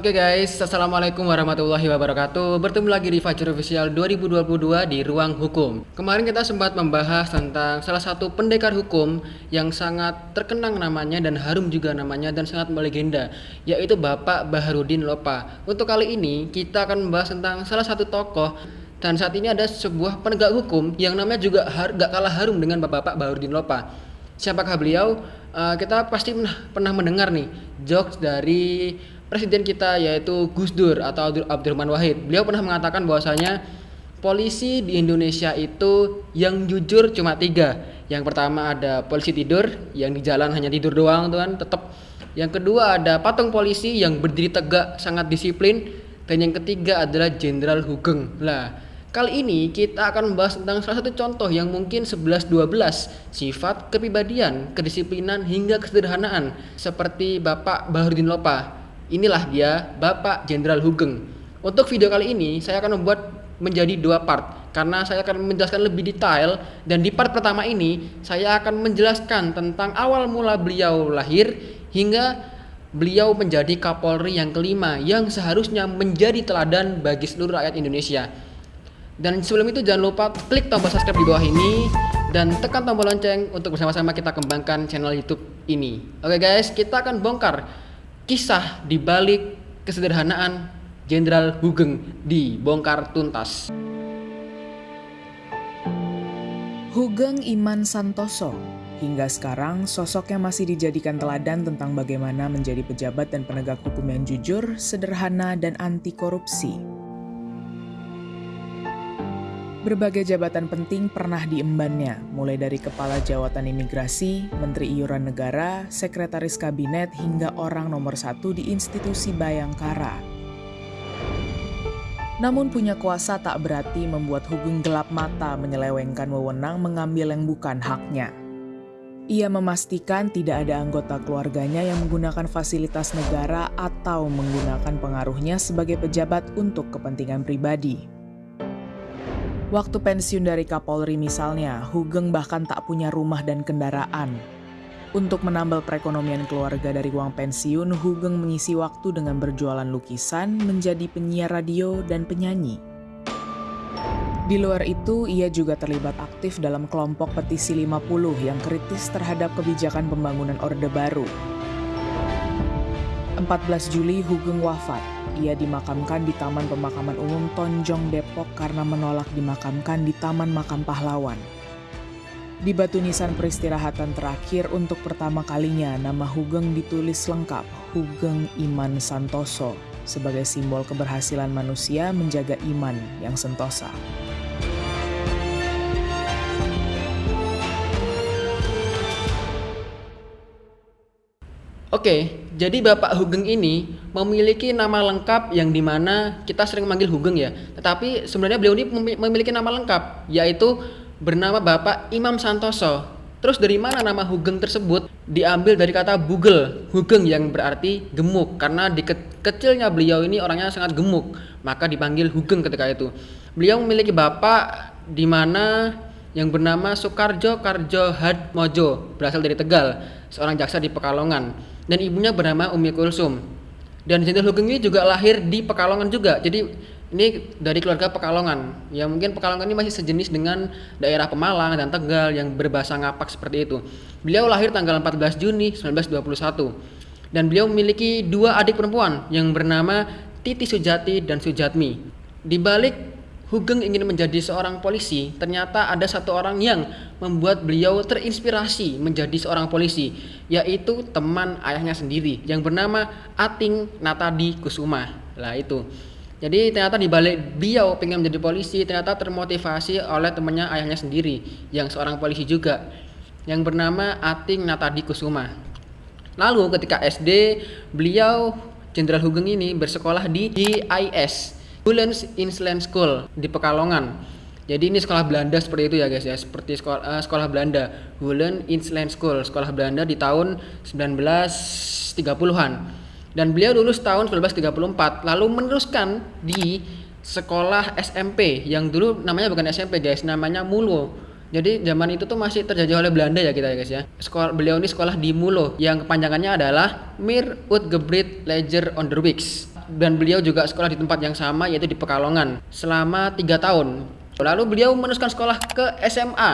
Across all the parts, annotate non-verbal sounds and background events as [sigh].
Oke guys, Assalamualaikum warahmatullahi wabarakatuh. Bertemu lagi di Fajar Official 2022 di Ruang Hukum. Kemarin kita sempat membahas tentang salah satu pendekar hukum Yang sangat terkenang namanya dan harum juga namanya dan sangat melegenda Yaitu Bapak Baharudin Lopa. Untuk kali ini kita akan membahas tentang salah satu tokoh Dan saat ini ada sebuah penegak hukum yang namanya juga gak kalah harum dengan Bapak Baharudin Lopa. Siapakah beliau? Uh, kita pasti pernah mendengar nih jokes dari presiden kita yaitu Gus Dur atau Abdurrahman Wahid. Beliau pernah mengatakan bahwasanya polisi di Indonesia itu yang jujur cuma tiga. Yang pertama ada polisi tidur yang di jalan hanya tidur doang tuan tetap. Yang kedua ada patung polisi yang berdiri tegak sangat disiplin dan yang ketiga adalah Jenderal Hugeng. Lah, kali ini kita akan membahas tentang salah satu contoh yang mungkin 11 12 sifat kepribadian, kedisiplinan hingga kesederhanaan seperti Bapak Baharudin Lopa Inilah dia Bapak Jenderal Hugeng. Untuk video kali ini saya akan membuat menjadi dua part karena saya akan menjelaskan lebih detail dan di part pertama ini saya akan menjelaskan tentang awal mula beliau lahir hingga beliau menjadi Kapolri yang kelima yang seharusnya menjadi teladan bagi seluruh rakyat Indonesia. Dan sebelum itu jangan lupa klik tombol subscribe di bawah ini dan tekan tombol lonceng untuk bersama-sama kita kembangkan channel YouTube ini. Oke guys, kita akan bongkar kisah di balik kesederhanaan Jenderal Hugeng dibongkar tuntas. Hugeng Iman Santoso Hingga sekarang, sosoknya masih dijadikan teladan tentang bagaimana menjadi pejabat dan penegak hukum yang jujur, sederhana, dan anti korupsi. Berbagai jabatan penting pernah diembannya, mulai dari Kepala Jawatan Imigrasi, Menteri Iuran Negara, Sekretaris Kabinet, hingga orang nomor satu di institusi Bayangkara. Namun punya kuasa tak berarti membuat Hugeng gelap mata menyelewengkan wewenang mengambil yang bukan haknya. Ia memastikan tidak ada anggota keluarganya yang menggunakan fasilitas negara atau menggunakan pengaruhnya sebagai pejabat untuk kepentingan pribadi. Waktu pensiun dari Kapolri misalnya, Hugeng bahkan tak punya rumah dan kendaraan. Untuk menambal perekonomian keluarga dari uang pensiun, Hugeng mengisi waktu dengan berjualan lukisan, menjadi penyiar radio, dan penyanyi. Di luar itu, ia juga terlibat aktif dalam kelompok petisi 50 yang kritis terhadap kebijakan pembangunan Orde Baru. 14 Juli Hugeng wafat ia dimakamkan di Taman Pemakaman Umum Tonjong Depok karena menolak dimakamkan di Taman Makam Pahlawan. Di batu nisan peristirahatan terakhir untuk pertama kalinya nama Hugeng ditulis lengkap Hugeng Iman Santoso sebagai simbol keberhasilan manusia menjaga iman yang sentosa. Oke, jadi Bapak Hugeng ini memiliki nama lengkap yang di mana kita sering manggil Hugeng ya. Tetapi sebenarnya beliau ini memiliki nama lengkap, yaitu bernama Bapak Imam Santoso. Terus dari mana nama Hugeng tersebut? Diambil dari kata bugel, Hugeng yang berarti gemuk. Karena di ke kecilnya beliau ini orangnya sangat gemuk, maka dipanggil Hugeng ketika itu. Beliau memiliki bapak di mana yang bernama Soekarjo Karjo Hadmojo, berasal dari Tegal, seorang jaksa di Pekalongan dan ibunya bernama Umi Kulsum. Dan Jenderal Hugeng ini juga lahir di Pekalongan juga. Jadi ini dari keluarga Pekalongan. Ya mungkin Pekalongan ini masih sejenis dengan daerah Pemalang dan Tegal yang berbahasa ngapak seperti itu. Beliau lahir tanggal 14 Juni 1921. Dan beliau memiliki dua adik perempuan yang bernama Titi Sujati dan Sujatmi. Di balik Hugeng ingin menjadi seorang polisi, ternyata ada satu orang yang membuat beliau terinspirasi menjadi seorang polisi, yaitu teman ayahnya sendiri yang bernama Ating Natadi Kusuma. Lah itu. Jadi ternyata di balik beliau pengen menjadi polisi, ternyata termotivasi oleh temannya ayahnya sendiri yang seorang polisi juga yang bernama Ating Natadi Kusuma. Lalu ketika SD, beliau Jenderal Hugeng ini bersekolah di GIS Woolens Inland School di Pekalongan. Jadi ini sekolah Belanda seperti itu ya guys ya, seperti sekolah, uh, sekolah Belanda, Woolens Inland School, sekolah Belanda di tahun 1930-an. Dan beliau lulus tahun 1934, lalu meneruskan di sekolah SMP yang dulu namanya bukan SMP guys, namanya Mulo. Jadi zaman itu tuh masih terjajah oleh Belanda ya kita ya guys ya. Sekolah beliau ini sekolah di Mulo yang kepanjangannya adalah Mir Utgebrit Leger Onderwijs dan beliau juga sekolah di tempat yang sama yaitu di Pekalongan selama tiga tahun. Lalu beliau meneruskan sekolah ke SMA.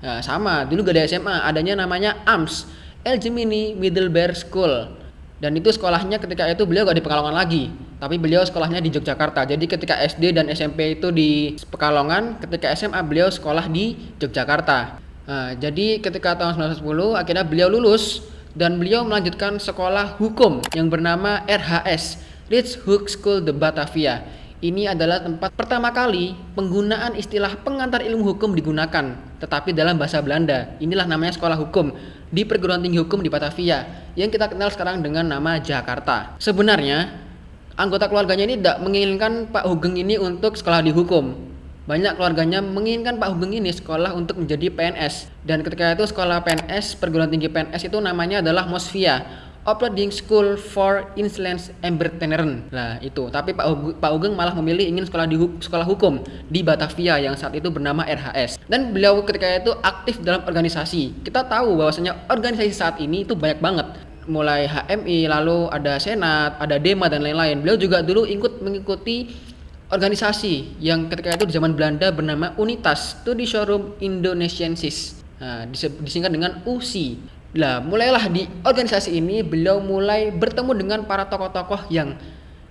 Nah, sama, dulu gak ada SMA, adanya namanya AMS, El Gemini Middlebury School. Dan itu sekolahnya ketika itu beliau gak di Pekalongan lagi, tapi beliau sekolahnya di Yogyakarta. Jadi ketika SD dan SMP itu di Pekalongan, ketika SMA beliau sekolah di Yogyakarta. Nah, jadi ketika tahun 1910 akhirnya beliau lulus dan beliau melanjutkan sekolah hukum yang bernama RHS, Rich Hook School de Batavia. Ini adalah tempat pertama kali penggunaan istilah pengantar ilmu hukum digunakan, tetapi dalam bahasa Belanda. Inilah namanya sekolah hukum di perguruan tinggi hukum di Batavia yang kita kenal sekarang dengan nama Jakarta. Sebenarnya anggota keluarganya ini tidak menginginkan Pak Hugeng ini untuk sekolah di hukum. Banyak keluarganya menginginkan Pak Hugeng ini sekolah untuk menjadi PNS. Dan ketika itu sekolah PNS, perguruan tinggi PNS itu namanya adalah Mosvia Operating School for Insolence Emberteneren. Nah, itu. Tapi Pak Ugeng, Pak Ugeng malah memilih ingin sekolah di sekolah hukum di Batavia yang saat itu bernama RHS. Dan beliau ketika itu aktif dalam organisasi. Kita tahu bahwasanya organisasi saat ini itu banyak banget mulai HMI, lalu ada Senat, ada DEMA dan lain-lain. Beliau juga dulu ikut mengikuti organisasi yang ketika itu di zaman Belanda bernama Unitas Studi Showroom Indonesiensis. Nah, disingkat dengan USI. Lah, mulailah di organisasi ini beliau mulai bertemu dengan para tokoh-tokoh yang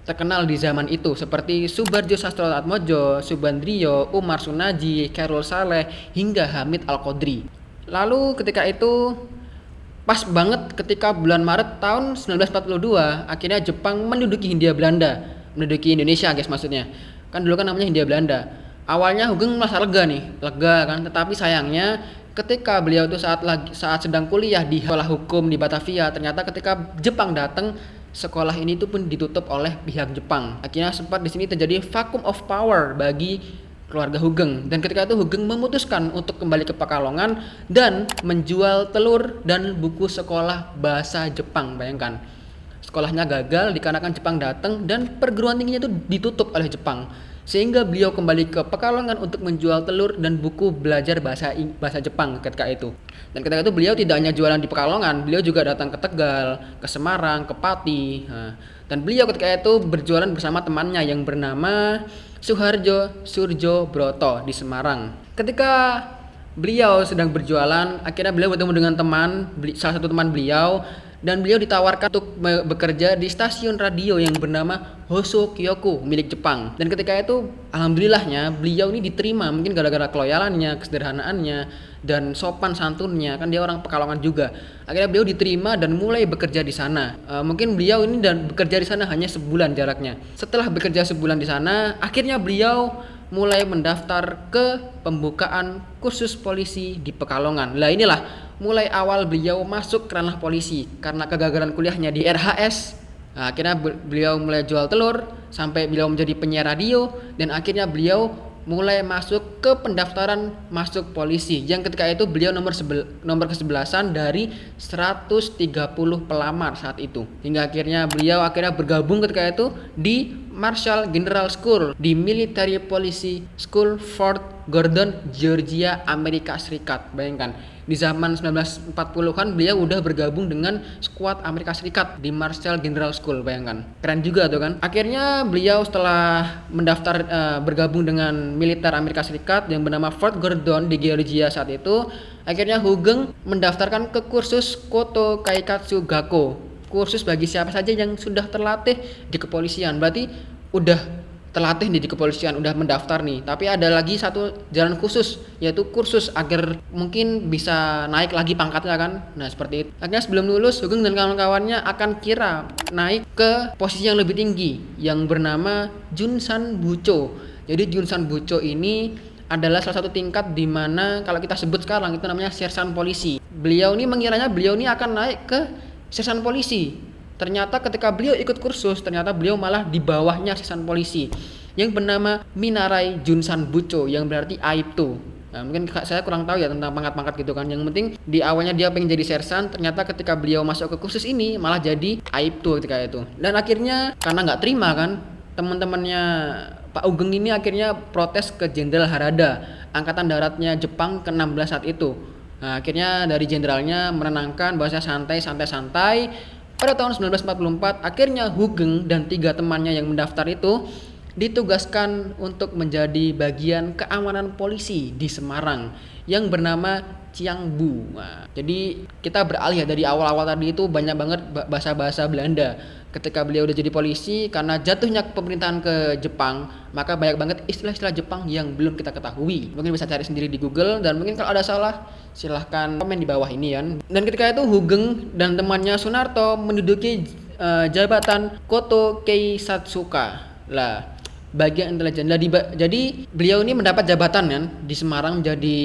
terkenal di zaman itu seperti Subarjo Sastroatmojo, Subandrio, Umar Sunaji, Carol Saleh hingga Hamid Al-Qadri. Lalu ketika itu pas banget ketika bulan Maret tahun 1942 akhirnya Jepang menduduki Hindia Belanda, menduduki Indonesia guys maksudnya. Kan dulu kan namanya Hindia Belanda. Awalnya Hugeng merasa lega nih, lega kan, tetapi sayangnya ketika beliau itu saat lagi saat sedang kuliah di sekolah hukum di Batavia ternyata ketika Jepang datang sekolah ini itu pun ditutup oleh pihak Jepang. Akhirnya sempat di sini terjadi vacuum of power bagi keluarga Hugeng. Dan ketika itu Hugeng memutuskan untuk kembali ke Pekalongan dan menjual telur dan buku sekolah bahasa Jepang bayangkan. Sekolahnya gagal dikarenakan Jepang datang dan perguruan tingginya itu ditutup oleh Jepang sehingga beliau kembali ke Pekalongan untuk menjual telur dan buku belajar bahasa bahasa Jepang ketika itu. Dan ketika itu beliau tidak hanya jualan di Pekalongan, beliau juga datang ke Tegal, ke Semarang, ke Pati. Dan beliau ketika itu berjualan bersama temannya yang bernama Suharjo Surjo Broto di Semarang. Ketika beliau sedang berjualan, akhirnya beliau bertemu dengan teman, salah satu teman beliau dan beliau ditawarkan untuk bekerja di stasiun radio yang bernama Hoso Kyoko milik Jepang. Dan ketika itu alhamdulillahnya beliau ini diterima mungkin gara-gara keloyalannya kesederhanaannya dan sopan santunnya. Kan dia orang Pekalongan juga. Akhirnya beliau diterima dan mulai bekerja di sana. E, mungkin beliau ini dan bekerja di sana hanya sebulan jaraknya. Setelah bekerja sebulan di sana akhirnya beliau mulai mendaftar ke pembukaan kursus polisi di Pekalongan. Lah inilah mulai awal beliau masuk ke ranah polisi karena kegagalan kuliahnya di RHS. Nah, akhirnya beliau mulai jual telur sampai beliau menjadi penyiar radio dan akhirnya beliau mulai masuk ke pendaftaran masuk polisi yang ketika itu beliau nomor sebel, nomor kesebelasan dari 130 pelamar saat itu hingga akhirnya beliau akhirnya bergabung ketika itu di Marshall General School di Military Policy School Fort Gordon, Georgia, Amerika Serikat. Bayangkan, di zaman 1940-an beliau udah bergabung dengan skuad Amerika Serikat di Marshall General School, bayangkan. Keren juga tuh kan. Akhirnya beliau setelah mendaftar uh, bergabung dengan militer Amerika Serikat yang bernama Fort Gordon di Georgia saat itu, akhirnya Hugeng mendaftarkan ke kursus Koto Kaikatsu Gakko kursus bagi siapa saja yang sudah terlatih di kepolisian. Berarti udah terlatih nih di kepolisian, udah mendaftar nih. Tapi ada lagi satu jalan khusus, yaitu kursus agar mungkin bisa naik lagi pangkatnya kan. Nah seperti itu. Akhirnya sebelum lulus, Sugeng dan kawan-kawannya akan kira naik ke posisi yang lebih tinggi, yang bernama Junsan Bucho. Jadi Junsan Bucho ini adalah salah satu tingkat di mana kalau kita sebut sekarang itu namanya sersan polisi. Beliau ini mengiranya beliau ini akan naik ke sersan polisi. Ternyata ketika beliau ikut kursus, ternyata beliau malah di bawahnya sersan polisi yang bernama Minarai Junsan Bucho yang berarti Aibtu. Nah, mungkin saya kurang tahu ya tentang pangkat-pangkat gitu kan. Yang penting di awalnya dia pengen jadi sersan, ternyata ketika beliau masuk ke kursus ini malah jadi Aibtu ketika itu. Dan akhirnya karena nggak terima kan, teman-temannya Pak Ugeng ini akhirnya protes ke Jenderal Harada, angkatan daratnya Jepang ke-16 saat itu Nah, akhirnya dari jenderalnya menenangkan bahasa santai santai santai. Pada tahun 1944, akhirnya Hugeng dan tiga temannya yang mendaftar itu ditugaskan untuk menjadi bagian keamanan polisi di Semarang yang bernama Ciangbu. Nah, jadi kita beralih ya dari awal-awal tadi itu banyak banget bahasa-bahasa Belanda. Ketika beliau udah jadi polisi karena jatuhnya pemerintahan ke Jepang, maka banyak banget istilah-istilah Jepang yang belum kita ketahui. Mungkin bisa cari sendiri di Google dan mungkin kalau ada salah silahkan komen di bawah ini ya. Dan ketika itu Hugeng dan temannya Sunarto menduduki uh, jabatan Koto Kei Satsuka. Lah, bagian intelijen. Jadi, jadi beliau ini mendapat jabatan kan di Semarang menjadi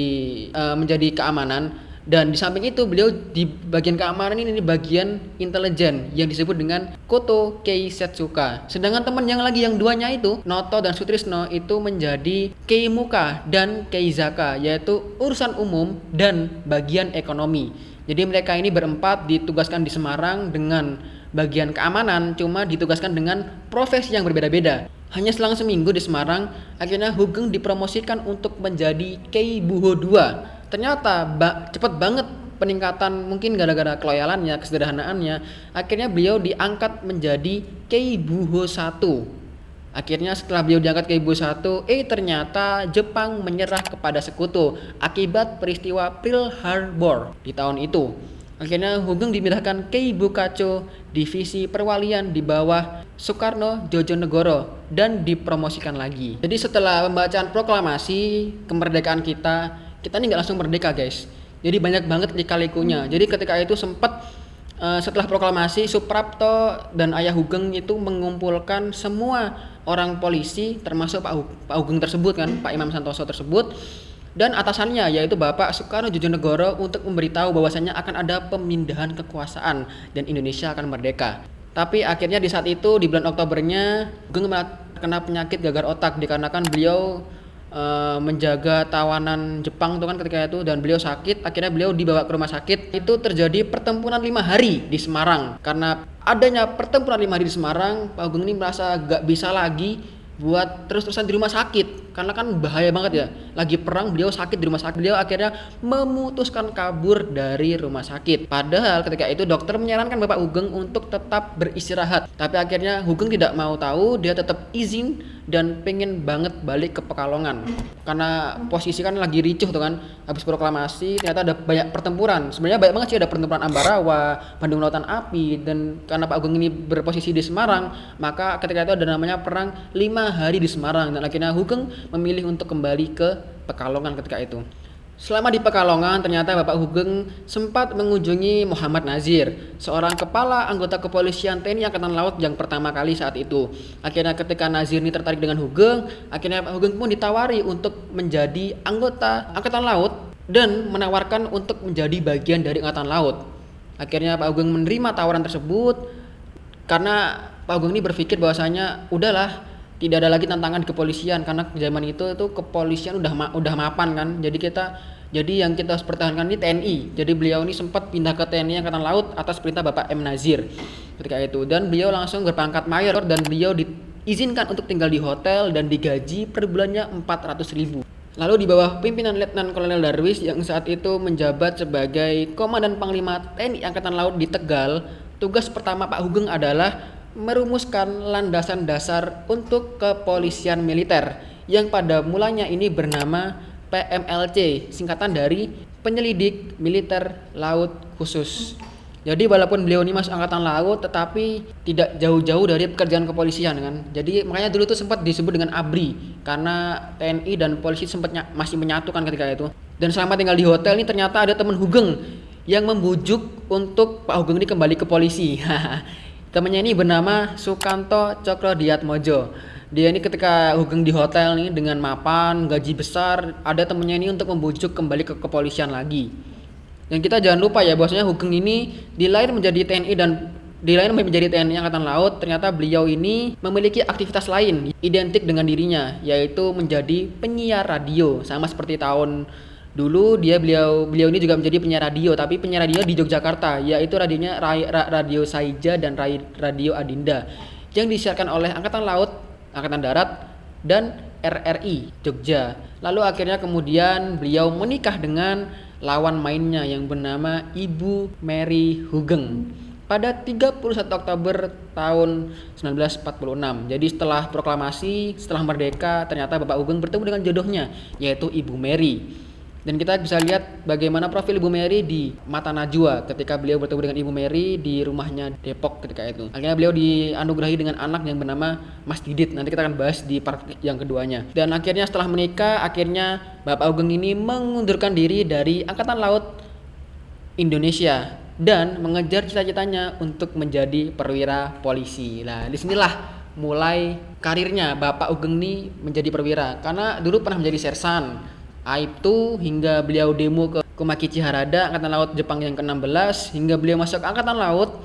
uh, menjadi keamanan dan di samping itu beliau di bagian keamanan ini di bagian intelijen yang disebut dengan Koto Kei Setsuka. Sedangkan teman yang lagi yang duanya itu Noto dan Sutrisno itu menjadi Kei Muka dan Kei Zaka yaitu urusan umum dan bagian ekonomi. Jadi mereka ini berempat ditugaskan di Semarang dengan bagian keamanan cuma ditugaskan dengan profesi yang berbeda-beda. Hanya selang seminggu di Semarang, akhirnya Hugeng dipromosikan untuk menjadi Kei Buho II. Ternyata ba cepat banget peningkatan mungkin gara-gara keloyalannya, kesederhanaannya. Akhirnya beliau diangkat menjadi Kei Buho I. Akhirnya setelah beliau diangkat Kei Buho I, eh ternyata Jepang menyerah kepada sekutu akibat peristiwa Pearl Harbor di tahun itu. Akhirnya Hugeng dimindahkan ke Ibu divisi perwalian di bawah Soekarno Jojonegoro dan dipromosikan lagi. Jadi setelah pembacaan proklamasi kemerdekaan kita, kita ini nggak langsung merdeka guys. Jadi banyak banget lika-likunya. Jadi ketika itu sempat uh, setelah proklamasi Suprapto dan Ayah Hugeng itu mengumpulkan semua orang polisi termasuk Pak, Pak Hugeng tersebut kan, Pak Imam Santoso tersebut dan atasannya yaitu Bapak Soekarno Jojonegoro untuk memberitahu bahwasannya akan ada pemindahan kekuasaan dan Indonesia akan merdeka. Tapi akhirnya di saat itu di bulan Oktobernya Geng kena penyakit gagal otak dikarenakan beliau e, menjaga tawanan Jepang itu kan ketika itu dan beliau sakit akhirnya beliau dibawa ke rumah sakit. Itu terjadi pertempuran lima hari di Semarang. Karena adanya pertempuran lima hari di Semarang Pak Agung ini merasa gak bisa lagi buat terus-terusan di rumah sakit. Karena kan bahaya banget ya. Lagi perang beliau sakit di rumah sakit. Beliau akhirnya memutuskan kabur dari rumah sakit. Padahal ketika itu dokter menyarankan Bapak Hugeng untuk tetap beristirahat. Tapi akhirnya Hugeng tidak mau tahu. Dia tetap izin dan pengen banget balik ke Pekalongan. Karena posisi kan lagi ricuh tuh kan habis proklamasi ternyata ada banyak pertempuran. Sebenarnya banyak banget sih ada pertempuran Ambarawa Bandung Lautan Api dan karena Pak Hugeng ini berposisi di Semarang maka ketika itu ada namanya perang lima hari di Semarang. Dan akhirnya Hugeng memilih untuk kembali ke Pekalongan ketika itu. Selama di Pekalongan, ternyata Bapak Hugeng sempat mengunjungi Muhammad Nazir, seorang kepala anggota kepolisian TNI Angkatan Laut yang pertama kali saat itu. Akhirnya ketika Nazir ini tertarik dengan Hugeng, akhirnya Pak Hugeng pun ditawari untuk menjadi anggota Angkatan Laut dan menawarkan untuk menjadi bagian dari Angkatan Laut. Akhirnya Pak Hugeng menerima tawaran tersebut karena Pak Hugeng ini berpikir bahwasanya udahlah tidak ada lagi tantangan di kepolisian karena zaman itu itu kepolisian udah ma udah mapan kan. Jadi kita jadi yang kita harus pertahankan ini TNI jadi beliau ini sempat pindah ke TNI Angkatan Laut atas perintah Bapak M. Nazir ketika itu. Dan beliau langsung berpangkat mayor dan beliau diizinkan untuk tinggal di hotel dan digaji per bulannya 400 ribu. Lalu di bawah pimpinan Letnan Kolonel Darwis yang saat itu menjabat sebagai Komandan Panglima TNI Angkatan Laut di Tegal, tugas pertama Pak Hugeng adalah merumuskan landasan dasar untuk kepolisian militer yang pada mulanya ini bernama PMLC, singkatan dari Penyelidik Militer Laut Khusus. Jadi walaupun beliau ini masuk angkatan laut tetapi tidak jauh-jauh dari pekerjaan kepolisian kan. Jadi makanya dulu tuh sempat disebut dengan ABRI karena TNI dan polisi sempat masih menyatukan ketika itu. Dan selama tinggal di hotel ini ternyata ada teman Hugeng yang membujuk untuk Pak Hugeng ini kembali ke polisi. [laughs] Temannya ini bernama Sukanto Cokro Diatmojo. Dia ini ketika Hugeng di hotel nih dengan mapan, gaji besar, ada temennya ini untuk membujuk kembali ke kepolisian lagi. Dan kita jangan lupa ya bahwasanya Hugeng ini di lain menjadi TNI dan di lain menjadi TNI Angkatan Laut, ternyata beliau ini memiliki aktivitas lain identik dengan dirinya, yaitu menjadi penyiar radio, sama seperti tahun Dulu dia beliau beliau ini juga menjadi penyiar radio, tapi penyiar radio di Yogyakarta, yaitu radionya Radio Saija dan Radio Adinda yang disiarkan oleh Angkatan Laut, Angkatan Darat, dan RRI Jogja. Lalu akhirnya kemudian beliau menikah dengan lawan mainnya yang bernama Ibu Mary Hugeng. pada 31 Oktober tahun 1946. Jadi setelah proklamasi, setelah merdeka, ternyata Bapak Ugeng bertemu dengan jodohnya, yaitu Ibu Mary. Dan kita bisa lihat bagaimana profil Ibu Mary di mata Najwa ketika beliau bertemu dengan Ibu Mary di rumahnya Depok ketika itu. Akhirnya beliau dianugerahi dengan anak yang bernama Mas Didit. Nanti kita akan bahas di part yang keduanya. Dan akhirnya setelah menikah, akhirnya Bapak Ugeng ini mengundurkan diri dari Angkatan Laut Indonesia dan mengejar cita-citanya untuk menjadi perwira polisi. Nah, di sinilah mulai karirnya Bapak Ugeng ini menjadi perwira karena dulu pernah menjadi sersan Aibtu hingga beliau demo ke Kumaki Chiharada Angkatan Laut Jepang yang ke-16 hingga beliau masuk Angkatan Laut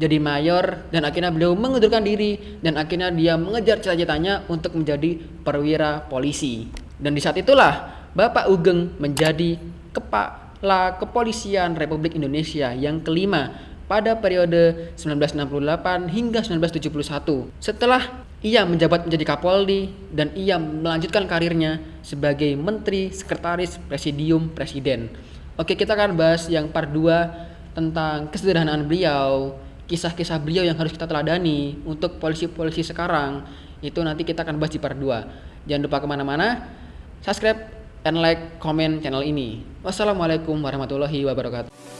jadi mayor dan akhirnya beliau mengundurkan diri dan akhirnya dia mengejar cita-citanya untuk menjadi perwira polisi. Dan di saat itulah Bapak Ugeng menjadi kepala kepolisian Republik Indonesia yang kelima pada periode 1968 hingga 1971. Setelah ia menjabat menjadi Kapolri dan ia melanjutkan karirnya sebagai Menteri Sekretaris Presidium Presiden. Oke, kita akan bahas yang part 2 tentang kesederhanaan beliau, kisah-kisah beliau yang harus kita teladani untuk polisi-polisi sekarang. Itu nanti kita akan bahas di part 2. Jangan lupa ke mana-mana, subscribe and like, comment channel ini. Wassalamualaikum warahmatullahi wabarakatuh.